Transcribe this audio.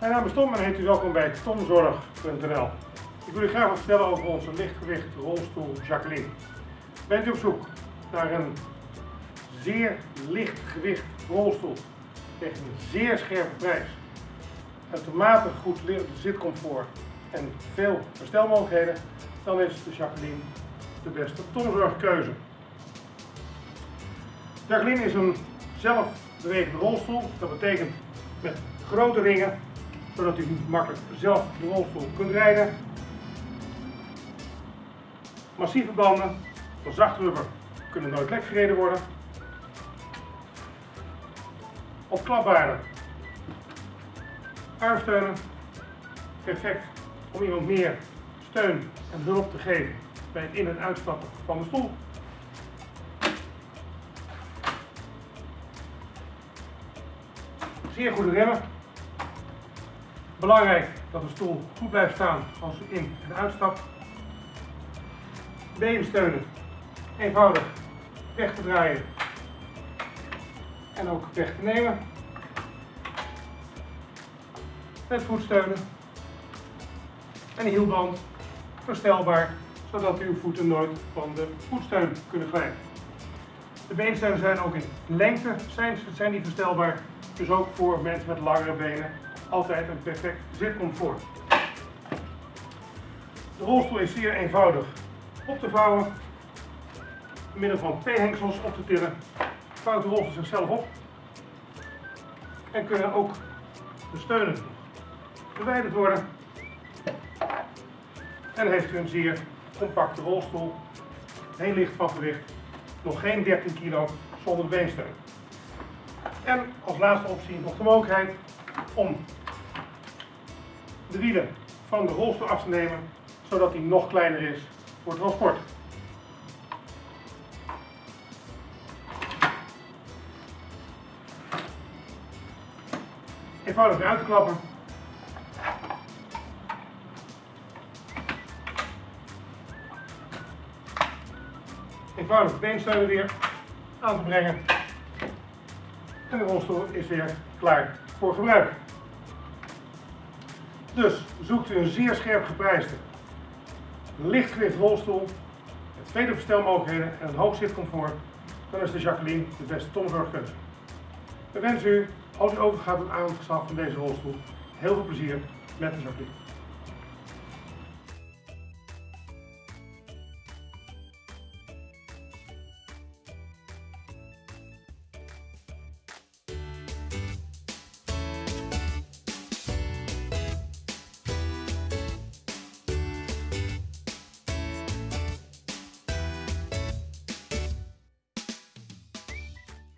Mijn naam is Tom en heet u welkom bij tomzorg.nl. Ik wil u graag wat vertellen over onze lichtgewicht rolstoel Jacqueline. Bent u op zoek naar een zeer lichtgewicht rolstoel tegen een zeer scherpe prijs, uitermate goed zitcomfort en veel verstelmogelijkheden, dan is de Jacqueline de beste tomzorgkeuze. Jacqueline is een zelfbewegende rolstoel. Dat betekent met grote ringen, zodat u makkelijk zelf de rolstoel kunt rijden. Massieve banden van zacht rubber kunnen nooit lek gereden worden. Opklapbare armsteunen. Perfect om iemand meer steun en hulp te geven bij het in- en uitstappen van de stoel. Zeer goede remmen. Belangrijk dat de stoel goed blijft staan als u in- en uitstapt. Beensteunen. Eenvoudig weg te draaien en ook weg te nemen. Met voetsteunen. En een hielband verstelbaar, zodat uw voeten nooit van de voetsteun kunnen glijden. De beensteunen zijn ook in lengte zijn, zijn die verstelbaar, dus ook voor mensen met langere benen altijd een perfect zitcomfort. De rolstoel is zeer eenvoudig op te vouwen, middel van twee hengsels op te tillen, vouwt de rolstoel zichzelf op en kunnen ook de steunen verwijderd worden. En heeft u een zeer compacte rolstoel, heel licht van gewicht, nog geen 13 kilo zonder beensteun. En als laatste optie nog de mogelijkheid om wielen van de rolstoel af te nemen, zodat die nog kleiner is voor transport. Eenvoudig weer uit te klappen. Eenvoudig de beensteunen weer aan te brengen. En de rolstoel is weer klaar voor gebruik. Dus zoekt u een zeer scherp geprijsde, lichtgewicht rolstoel met vele verstelmogelijkheden en een hoog zitcomfort, dan is de Jacqueline de beste tomzorgkeuze. We wensen u, als u overgaat tot aanschaf van deze rolstoel, heel veel plezier met de Jacqueline.